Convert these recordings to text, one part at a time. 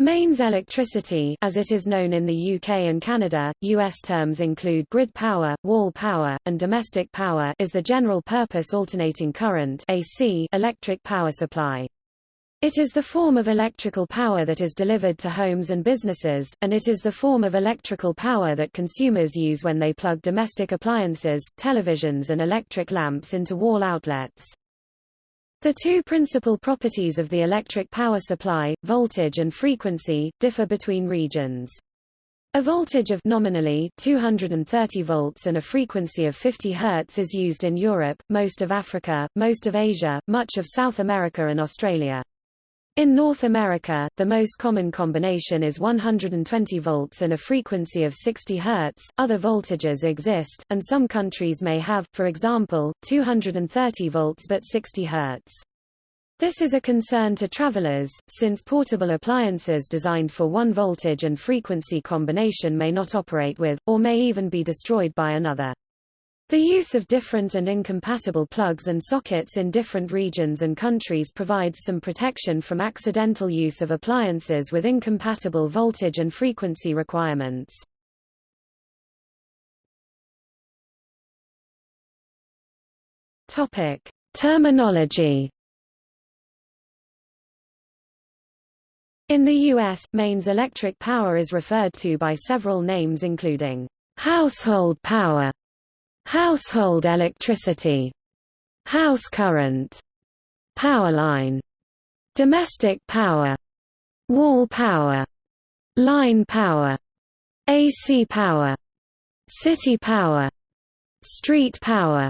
Mains electricity as it is known in the UK and Canada, US terms include grid power, wall power, and domestic power is the general-purpose alternating current AC electric power supply. It is the form of electrical power that is delivered to homes and businesses, and it is the form of electrical power that consumers use when they plug domestic appliances, televisions and electric lamps into wall outlets. The two principal properties of the electric power supply, voltage and frequency, differ between regions. A voltage of nominally 230 volts and a frequency of 50 Hz is used in Europe, most of Africa, most of Asia, much of South America and Australia. In North America, the most common combination is 120 volts and a frequency of 60 Hz. Other voltages exist, and some countries may have, for example, 230 volts but 60 Hz. This is a concern to travelers, since portable appliances designed for one voltage and frequency combination may not operate with, or may even be destroyed by another. The use of different and incompatible plugs and sockets in different regions and countries provides some protection from accidental use of appliances with incompatible voltage and frequency requirements. Topic: Terminology In the U.S., mains electric power is referred to by several names including household power, household electricity, house current, power line, domestic power, wall power, line power, AC power, city power, street power.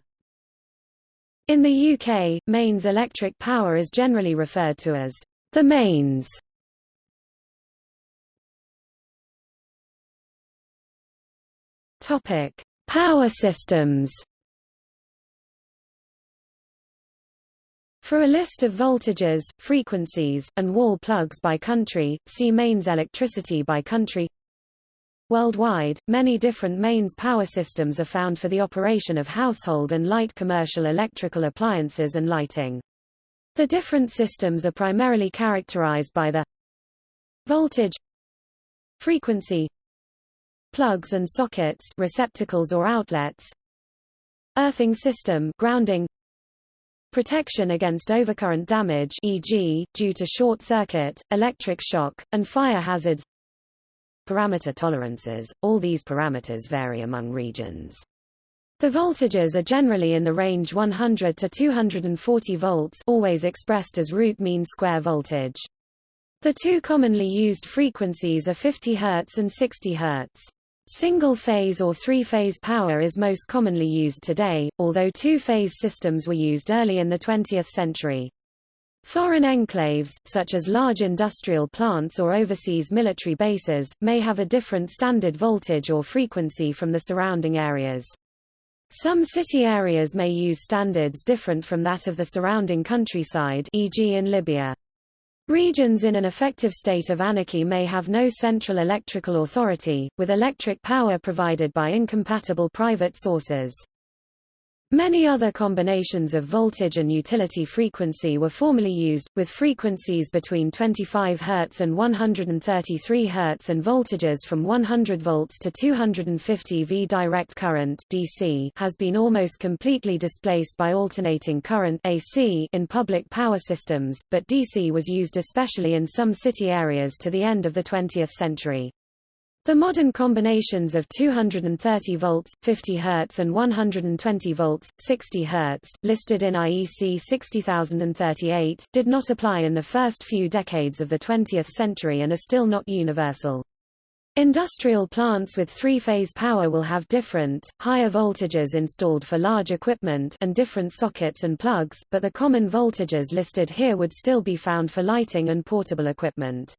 In the UK, mains electric power is generally referred to as the mains. Topic: Power systems. For a list of voltages, frequencies, and wall plugs by country, see mains electricity by country. Worldwide, many different mains power systems are found for the operation of household and light commercial electrical appliances and lighting. The different systems are primarily characterized by the voltage frequency plugs and sockets receptacles or outlets earthing system grounding protection against overcurrent damage e.g., due to short circuit, electric shock, and fire hazards parameter tolerances, all these parameters vary among regions. The voltages are generally in the range 100 to 240 volts always expressed as root mean square voltage. The two commonly used frequencies are 50 Hz and 60 Hz. Single-phase or three-phase power is most commonly used today, although two-phase systems were used early in the 20th century. Foreign enclaves, such as large industrial plants or overseas military bases, may have a different standard voltage or frequency from the surrounding areas. Some city areas may use standards different from that of the surrounding countryside e.g. in Libya. Regions in an effective state of anarchy may have no central electrical authority, with electric power provided by incompatible private sources. Many other combinations of voltage and utility frequency were formerly used, with frequencies between 25 Hz and 133 Hz and voltages from 100 volts to 250 V. Direct current DC has been almost completely displaced by alternating current AC in public power systems, but DC was used especially in some city areas to the end of the 20th century. The modern combinations of 230 volts, 50 Hz and 120 volts, 60 Hz, listed in IEC 60038, did not apply in the first few decades of the 20th century and are still not universal. Industrial plants with three-phase power will have different, higher voltages installed for large equipment and different sockets and plugs, but the common voltages listed here would still be found for lighting and portable equipment.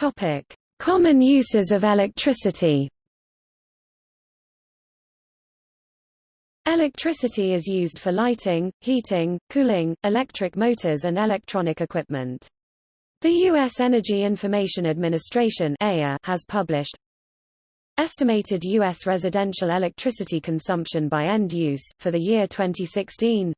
Topic: Common uses of electricity. Electricity is used for lighting, heating, cooling, electric motors and electronic equipment. The U.S. Energy Information Administration has published Estimated U.S. residential electricity consumption by end use, for the year 2016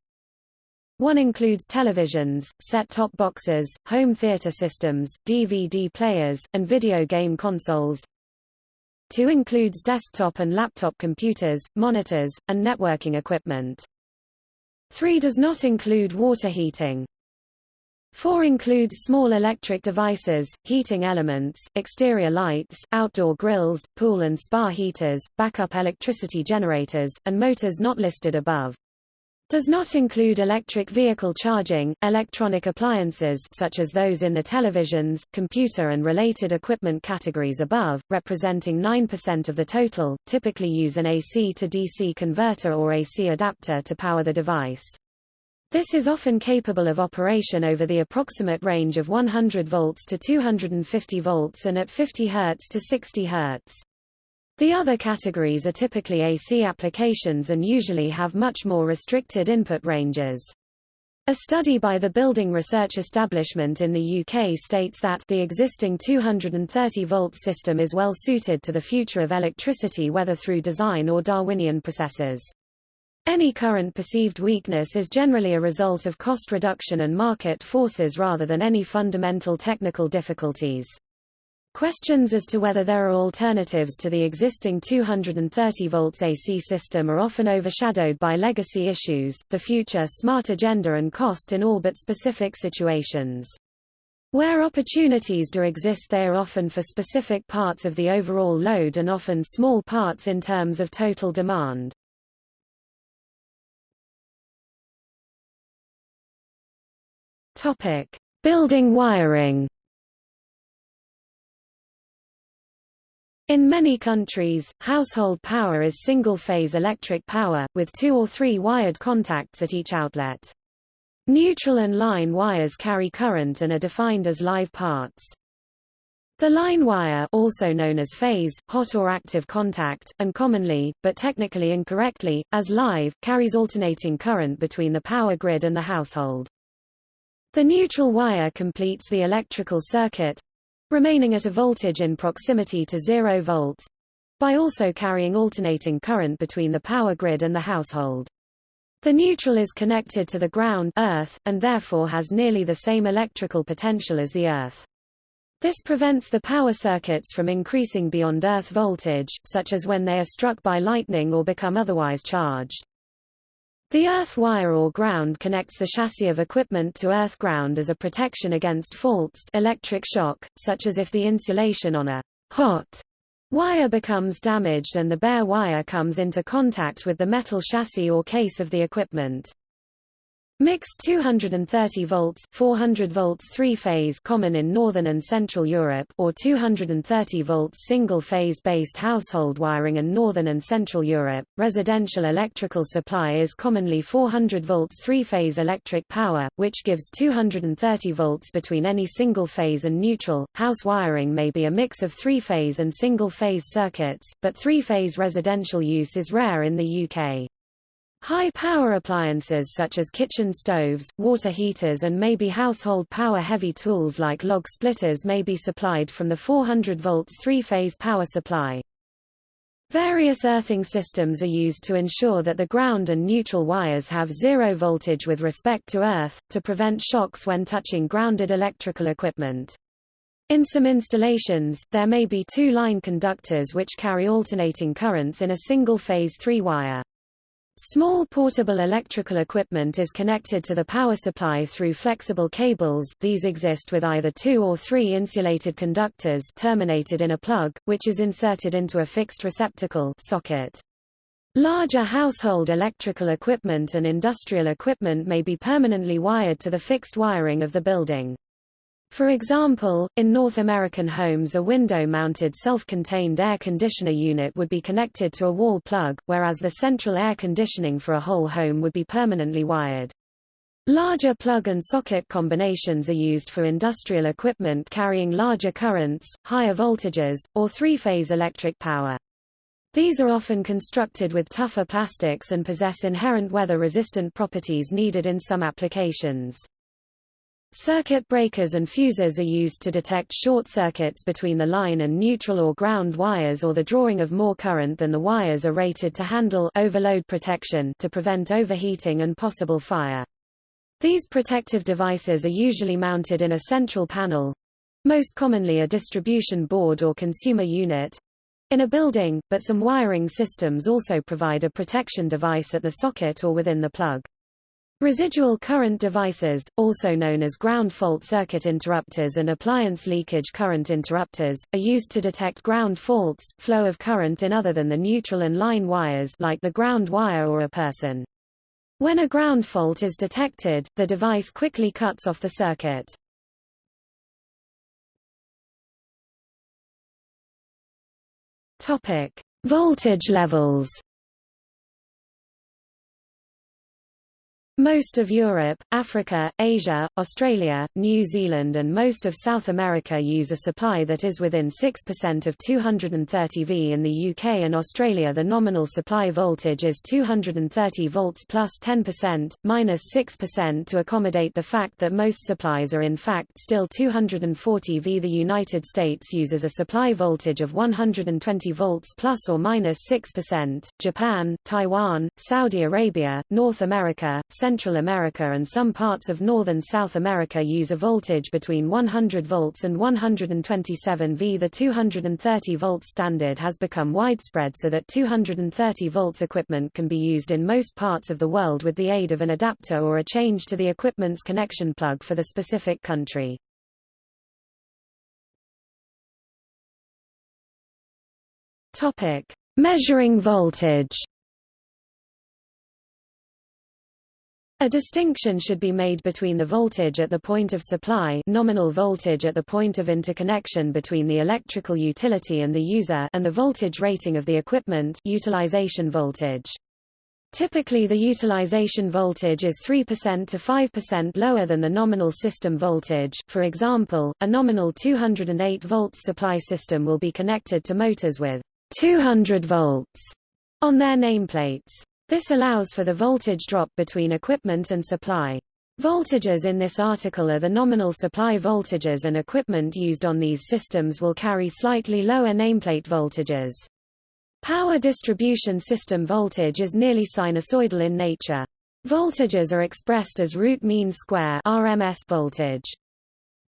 One includes televisions, set-top boxes, home theater systems, DVD players, and video game consoles. Two includes desktop and laptop computers, monitors, and networking equipment. Three does not include water heating. 4 includes small electric devices, heating elements, exterior lights, outdoor grills, pool and spa heaters, backup electricity generators, and motors not listed above. Does not include electric vehicle charging, electronic appliances such as those in the televisions, computer and related equipment categories above, representing 9% of the total, typically use an AC to DC converter or AC adapter to power the device. This is often capable of operation over the approximate range of 100 volts to 250 volts and at 50 Hz to 60 Hz. The other categories are typically AC applications and usually have much more restricted input ranges. A study by the Building Research Establishment in the UK states that the existing 230-volt system is well suited to the future of electricity whether through design or Darwinian processes. Any current perceived weakness is generally a result of cost reduction and market forces rather than any fundamental technical difficulties. Questions as to whether there are alternatives to the existing 230 volts AC system are often overshadowed by legacy issues, the future smart agenda and cost in all but specific situations. Where opportunities do exist they are often for specific parts of the overall load and often small parts in terms of total demand. Topic: Building wiring. In many countries, household power is single-phase electric power, with two or three wired contacts at each outlet. Neutral and line wires carry current and are defined as live parts. The line wire also known as phase, hot or active contact, and commonly, but technically incorrectly, as live, carries alternating current between the power grid and the household. The neutral wire completes the electrical circuit remaining at a voltage in proximity to 0 volts by also carrying alternating current between the power grid and the household. The neutral is connected to the ground earth, and therefore has nearly the same electrical potential as the earth. This prevents the power circuits from increasing beyond earth voltage, such as when they are struck by lightning or become otherwise charged. The earth wire or ground connects the chassis of equipment to earth ground as a protection against faults electric shock, such as if the insulation on a hot wire becomes damaged and the bare wire comes into contact with the metal chassis or case of the equipment. Mixed 230 volts 400 volts three-phase common in northern and central Europe or 230 volts single-phase based household wiring in northern and central Europe. Residential electrical supply is commonly 400 volts three-phase electric power, which gives 230 volts between any single-phase and neutral. House wiring may be a mix of three-phase and single-phase circuits, but three-phase residential use is rare in the UK. High-power appliances such as kitchen stoves, water heaters and maybe household power-heavy tools like log splitters may be supplied from the 400 volts three-phase power supply. Various earthing systems are used to ensure that the ground and neutral wires have zero voltage with respect to earth, to prevent shocks when touching grounded electrical equipment. In some installations, there may be two line conductors which carry alternating currents in a single-phase three-wire. Small portable electrical equipment is connected to the power supply through flexible cables these exist with either two or three insulated conductors terminated in a plug, which is inserted into a fixed receptacle socket. Larger household electrical equipment and industrial equipment may be permanently wired to the fixed wiring of the building. For example, in North American homes a window-mounted self-contained air conditioner unit would be connected to a wall plug, whereas the central air conditioning for a whole home would be permanently wired. Larger plug and socket combinations are used for industrial equipment carrying larger currents, higher voltages, or three-phase electric power. These are often constructed with tougher plastics and possess inherent weather-resistant properties needed in some applications. Circuit breakers and fuses are used to detect short circuits between the line and neutral or ground wires or the drawing of more current than the wires are rated to handle overload protection to prevent overheating and possible fire. These protective devices are usually mounted in a central panel, most commonly a distribution board or consumer unit, in a building, but some wiring systems also provide a protection device at the socket or within the plug. Residual current devices, also known as ground fault circuit interrupters and appliance leakage current interrupters, are used to detect ground faults, flow of current in other than the neutral and line wires like the ground wire or a person. When a ground fault is detected, the device quickly cuts off the circuit. Topic: Voltage levels. Most of Europe, Africa, Asia, Australia, New Zealand and most of South America use a supply that is within 6% of 230 V. In the UK and Australia the nominal supply voltage is 230 volts plus 10%, minus 6% to accommodate the fact that most supplies are in fact still 240 V. The United States uses a supply voltage of 120 volts plus or minus 6%, Japan, Taiwan, Saudi Arabia, North America, Central America and some parts of northern South America use a voltage between 100 volts and 127 V. The 230 volts standard has become widespread so that 230 volts equipment can be used in most parts of the world with the aid of an adapter or a change to the equipment's connection plug for the specific country. Topic: Measuring voltage. A distinction should be made between the voltage at the point of supply nominal voltage at the point of interconnection between the electrical utility and the user and the voltage rating of the equipment utilization voltage. Typically the utilization voltage is 3% to 5% lower than the nominal system voltage. For example, a nominal 208 volts supply system will be connected to motors with 200 volts on their nameplates. This allows for the voltage drop between equipment and supply. Voltages in this article are the nominal supply voltages and equipment used on these systems will carry slightly lower nameplate voltages. Power distribution system voltage is nearly sinusoidal in nature. Voltages are expressed as root mean square RMS voltage.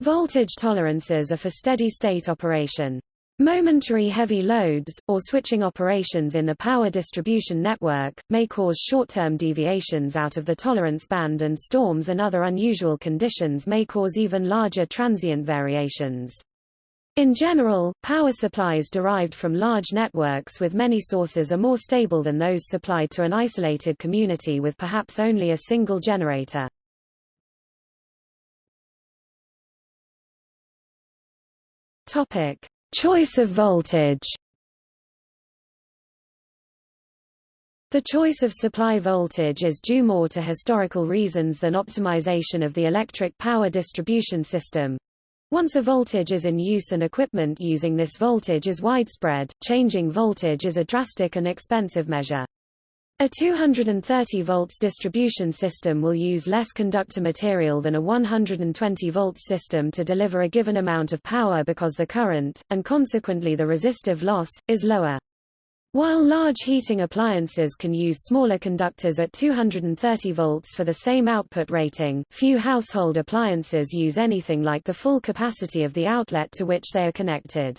Voltage tolerances are for steady-state operation. Momentary heavy loads, or switching operations in the power distribution network, may cause short-term deviations out of the tolerance band and storms and other unusual conditions may cause even larger transient variations. In general, power supplies derived from large networks with many sources are more stable than those supplied to an isolated community with perhaps only a single generator. Topic: Choice of voltage The choice of supply voltage is due more to historical reasons than optimization of the electric power distribution system. Once a voltage is in use and equipment using this voltage is widespread, changing voltage is a drastic and expensive measure. A 230 volts distribution system will use less conductor material than a 120 volts system to deliver a given amount of power because the current, and consequently the resistive loss, is lower. While large heating appliances can use smaller conductors at 230 volts for the same output rating, few household appliances use anything like the full capacity of the outlet to which they are connected.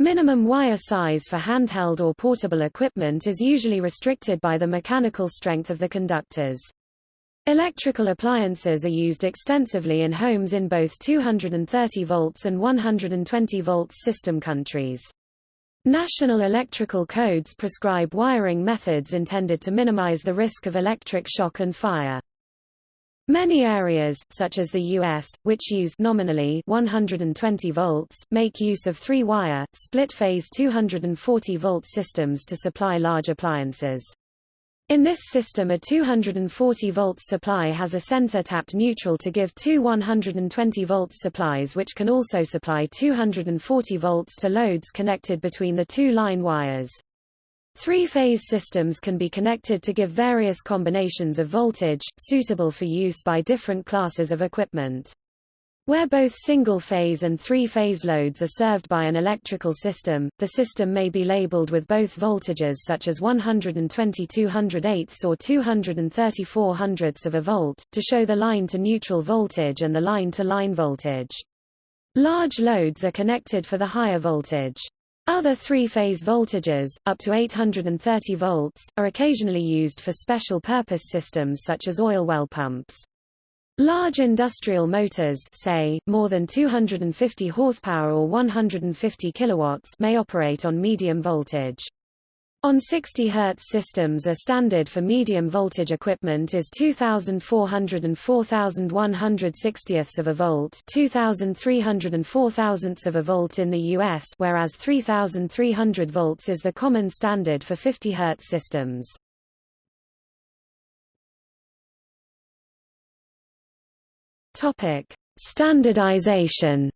Minimum wire size for handheld or portable equipment is usually restricted by the mechanical strength of the conductors. Electrical appliances are used extensively in homes in both 230 volts and 120 volts system countries. National electrical codes prescribe wiring methods intended to minimize the risk of electric shock and fire. Many areas, such as the U.S., which use nominally 120 volts, make use of three-wire, split-phase 240 volt systems to supply large appliances. In this system a 240 volts supply has a center tapped neutral to give two 120 volts supplies which can also supply 240 volts to loads connected between the two line wires. Three-phase systems can be connected to give various combinations of voltage, suitable for use by different classes of equipment. Where both single-phase and three-phase loads are served by an electrical system, the system may be labeled with both voltages such as 120 208 or 234 hundredths of a volt, to show the line-to-neutral voltage and the line-to-line -line voltage. Large loads are connected for the higher voltage. Other three-phase voltages, up to 830 volts, are occasionally used for special-purpose systems such as oil well pumps. Large industrial motors say, more than 250 horsepower or 150 kilowatts may operate on medium voltage. On 60 Hz systems a standard for medium voltage equipment is 2400 and 4160 of a volt 2300 and 4000 of a volt in the US whereas 3300 volts is the common standard for 50 Hz systems. Topic: Standardization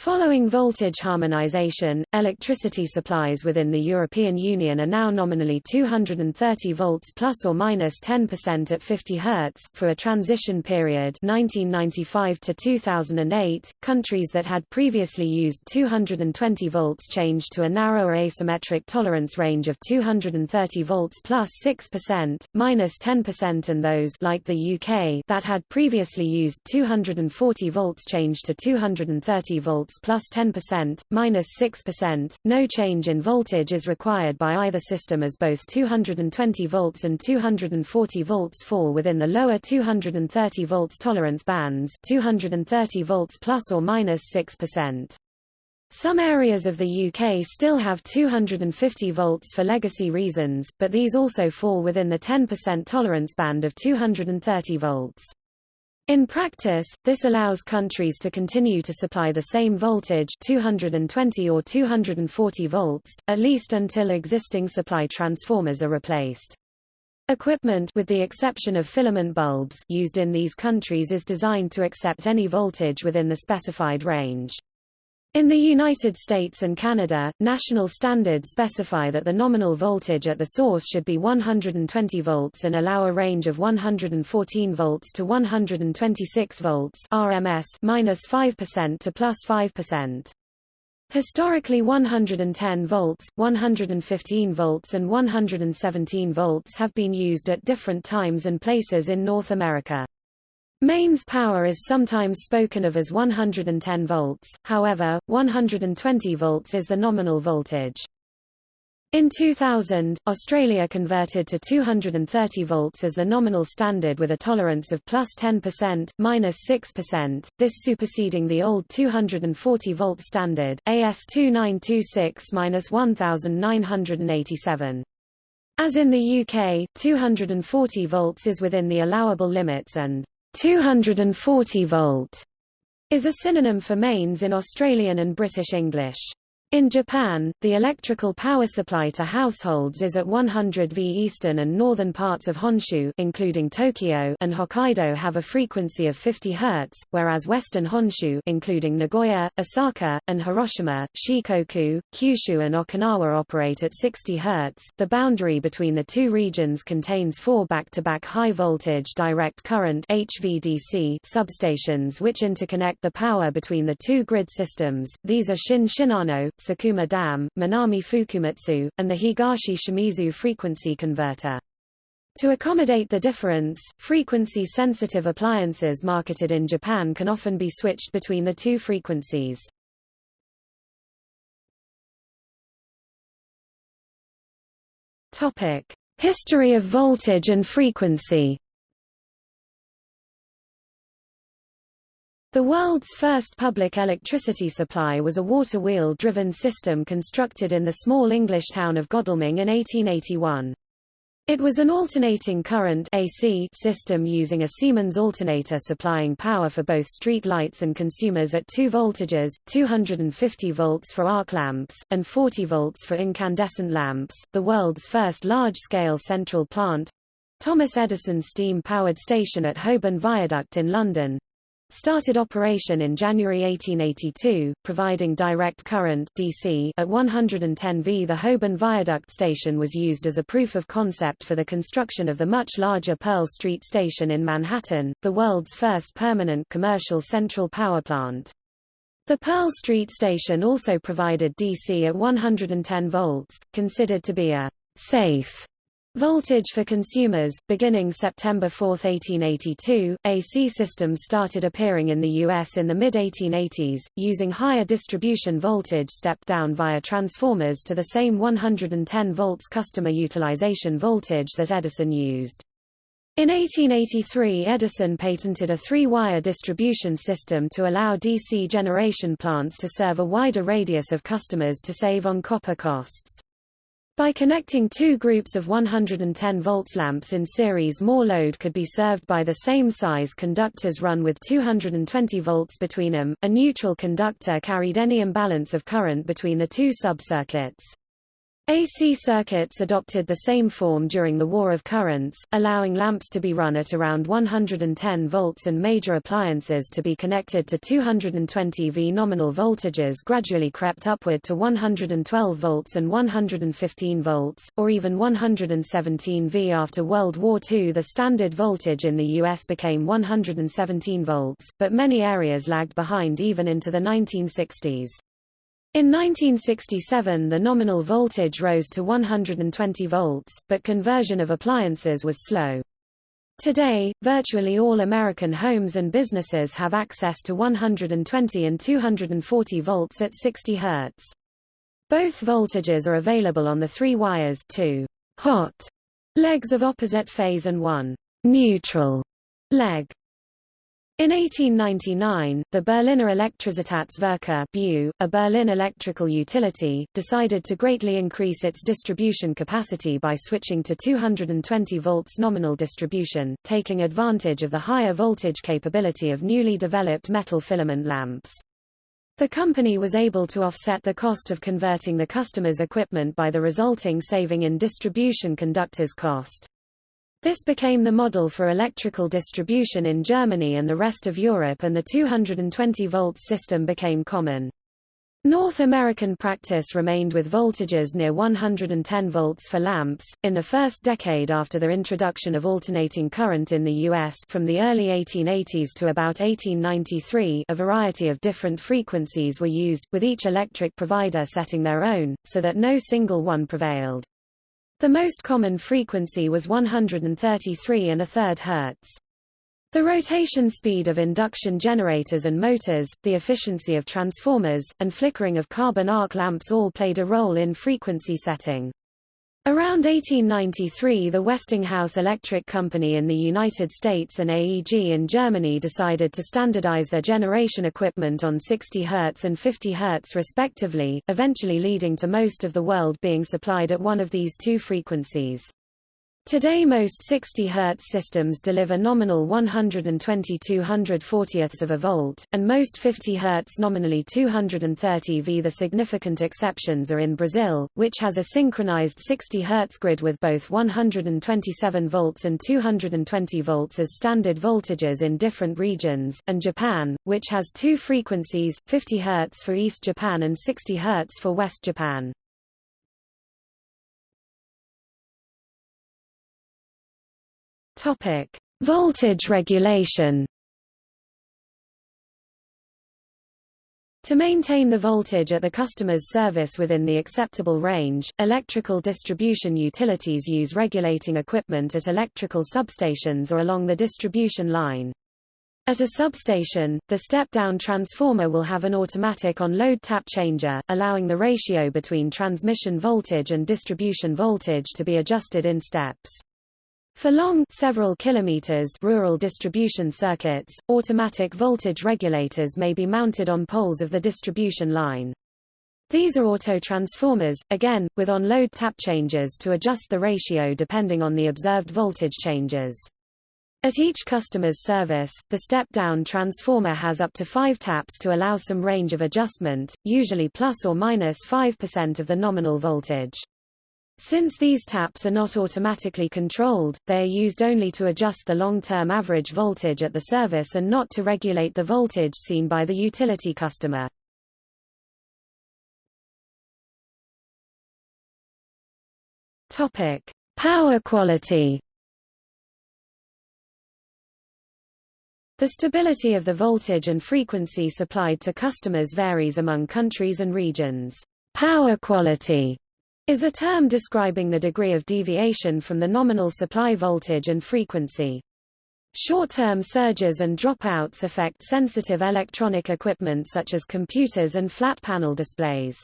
Following voltage harmonization, electricity supplies within the European Union are now nominally 230 volts plus or minus 10% at 50 Hz. For a transition period 1995 to 2008, countries that had previously used 220 volts changed to a narrower asymmetric tolerance range of 230 volts plus 6%, minus 10% and those like the UK that had previously used 240 volts changed to 230 volts volts plus 10%, minus 6%. No change in voltage is required by either system as both 220 volts and 240 volts fall within the lower 230 volts tolerance bands 230 volts plus or minus 6%. Some areas of the UK still have 250 volts for legacy reasons, but these also fall within the 10% tolerance band of 230 volts. In practice, this allows countries to continue to supply the same voltage 220 or 240 volts, at least until existing supply transformers are replaced. Equipment with the exception of filament bulbs used in these countries is designed to accept any voltage within the specified range. In the United States and Canada, national standards specify that the nominal voltage at the source should be 120 volts and allow a range of 114 volts to 126 volts RMS minus 5% to plus 5%. Historically 110 volts, 115 volts and 117 volts have been used at different times and places in North America. Mains power is sometimes spoken of as 110 volts, however, 120 volts is the nominal voltage. In 2000, Australia converted to 230 volts as the nominal standard with a tolerance of plus 10%, minus 6%, this superseding the old 240 volt standard, AS2926-1987. As in the UK, 240 volts is within the allowable limits and 240 volt is a synonym for mains in Australian and British English. In Japan, the electrical power supply to households is at 100 V. Eastern and northern parts of Honshu including Tokyo and Hokkaido have a frequency of 50 Hz, whereas western Honshu including Nagoya, Osaka, and Hiroshima, Shikoku, Kyushu and Okinawa operate at 60 Hz. The boundary between the two regions contains four back-to-back high-voltage direct current HVDC substations which interconnect the power between the two grid systems. These are Shin Shinano, Sakuma Dam, Minami Fukumitsu, and the Higashi Shimizu frequency converter. To accommodate the difference, frequency-sensitive appliances marketed in Japan can often be switched between the two frequencies. History of voltage and frequency The world's first public electricity supply was a water wheel-driven system constructed in the small English town of Godalming in 1881. It was an alternating current AC system using a Siemens alternator supplying power for both street lights and consumers at two voltages, 250 volts for arc lamps, and 40 volts for incandescent lamps. The world's first large-scale central plant Thomas Edison steam-powered station at Holborn Viaduct in London started operation in January 1882, providing direct current DC at 110 V. The Holborn Viaduct station was used as a proof of concept for the construction of the much larger Pearl Street station in Manhattan, the world's first permanent commercial central power plant. The Pearl Street station also provided DC at 110 volts, considered to be a safe Voltage for consumers, beginning September 4, 1882, AC systems started appearing in the U.S. in the mid-1880s, using higher distribution voltage stepped down via transformers to the same 110 volts customer utilization voltage that Edison used. In 1883 Edison patented a three-wire distribution system to allow DC generation plants to serve a wider radius of customers to save on copper costs. By connecting two groups of 110 volts lamps in series more load could be served by the same size conductors run with 220 volts between them. A neutral conductor carried any imbalance of current between the two subcircuits. AC circuits adopted the same form during the War of Currents, allowing lamps to be run at around 110 volts and major appliances to be connected to 220 V. Nominal voltages gradually crept upward to 112 volts and 115 volts, or even 117 V. After World War II the standard voltage in the U.S. became 117 volts, but many areas lagged behind even into the 1960s. In 1967 the nominal voltage rose to 120 volts, but conversion of appliances was slow. Today, virtually all American homes and businesses have access to 120 and 240 volts at 60 Hz. Both voltages are available on the three wires two hot legs of opposite phase and one neutral leg. In 1899, the Berliner Elektrizitätswerke BU, a Berlin electrical utility, decided to greatly increase its distribution capacity by switching to 220 volts nominal distribution, taking advantage of the higher voltage capability of newly developed metal filament lamps. The company was able to offset the cost of converting the customer's equipment by the resulting saving in distribution conductors cost. This became the model for electrical distribution in Germany and the rest of Europe and the 220-volt system became common. North American practice remained with voltages near 110 volts for lamps. In the first decade after the introduction of alternating current in the U.S. from the early 1880s to about 1893 a variety of different frequencies were used, with each electric provider setting their own, so that no single one prevailed. The most common frequency was 133 and a third Hz. The rotation speed of induction generators and motors, the efficiency of transformers, and flickering of carbon arc lamps all played a role in frequency setting. Around 1893 the Westinghouse Electric Company in the United States and AEG in Germany decided to standardize their generation equipment on 60 Hz and 50 Hz respectively, eventually leading to most of the world being supplied at one of these two frequencies. Today most 60 Hz systems deliver nominal 120 240ths of a volt, and most 50 Hz nominally 230 V. The significant exceptions are in Brazil, which has a synchronized 60 Hz grid with both 127 volts and 220 volts as standard voltages in different regions, and Japan, which has two frequencies, 50 Hz for East Japan and 60 Hz for West Japan. Topic: Voltage regulation. To maintain the voltage at the customer's service within the acceptable range, electrical distribution utilities use regulating equipment at electrical substations or along the distribution line. At a substation, the step-down transformer will have an automatic on-load tap changer, allowing the ratio between transmission voltage and distribution voltage to be adjusted in steps. For long several kilometers rural distribution circuits, automatic voltage regulators may be mounted on poles of the distribution line. These are auto-transformers, again, with on-load tap changers to adjust the ratio depending on the observed voltage changes. At each customer's service, the step-down transformer has up to five taps to allow some range of adjustment, usually plus or minus 5% of the nominal voltage. Since these taps are not automatically controlled, they are used only to adjust the long-term average voltage at the service and not to regulate the voltage seen by the utility customer. Topic: Power quality. The stability of the voltage and frequency supplied to customers varies among countries and regions. Power quality is a term describing the degree of deviation from the nominal supply voltage and frequency. Short-term surges and dropouts affect sensitive electronic equipment such as computers and flat panel displays.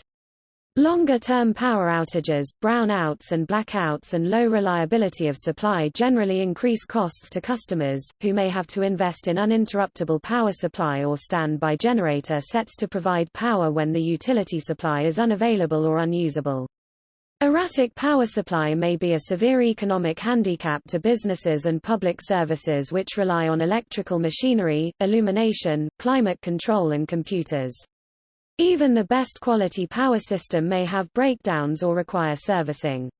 Longer-term power outages, brownouts and blackouts and low reliability of supply generally increase costs to customers, who may have to invest in uninterruptible power supply or standby generator sets to provide power when the utility supply is unavailable or unusable. Erratic power supply may be a severe economic handicap to businesses and public services which rely on electrical machinery, illumination, climate control and computers. Even the best quality power system may have breakdowns or require servicing.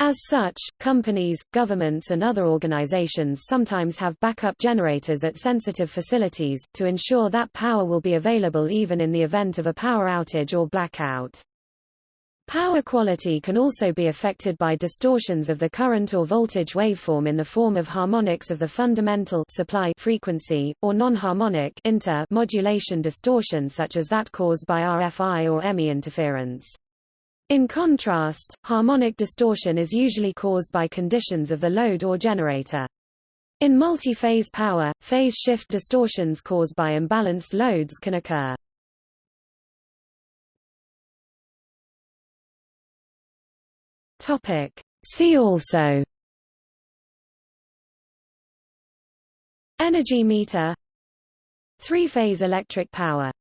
As such, companies, governments and other organizations sometimes have backup generators at sensitive facilities, to ensure that power will be available even in the event of a power outage or blackout. Power quality can also be affected by distortions of the current or voltage waveform in the form of harmonics of the fundamental supply frequency, or non-harmonic modulation distortion such as that caused by RFI or EMI interference. In contrast, harmonic distortion is usually caused by conditions of the load or generator. In multi-phase power, phase shift distortions caused by imbalanced loads can occur. Topic. See also. Energy meter. Three-phase electric power